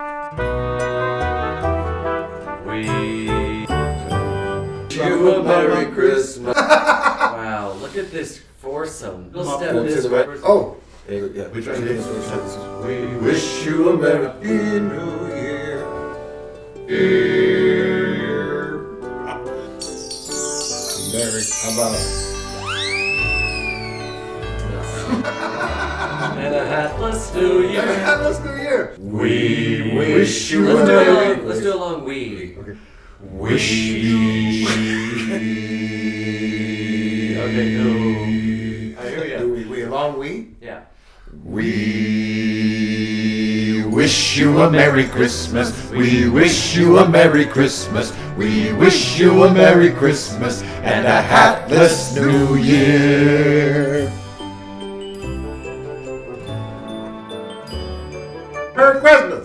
We wish you a Merry Christmas. wow, look at this foursome. We'll step this the right. way. Oh, there you go. yeah. Which one? We wish you a Merry New Year. Year. Merry. How about? And a hatless New Year. Happy New Year. We wish you Let's a do it Merry. along. Let's do it along. We. Okay. Wish you. Okay, go. Alright, here we Do go. we, we along we? Yeah. We wish you a Merry Christmas. We wish you a Merry Christmas. We wish you a Merry Christmas and a hatless New Year. Merry Christmas.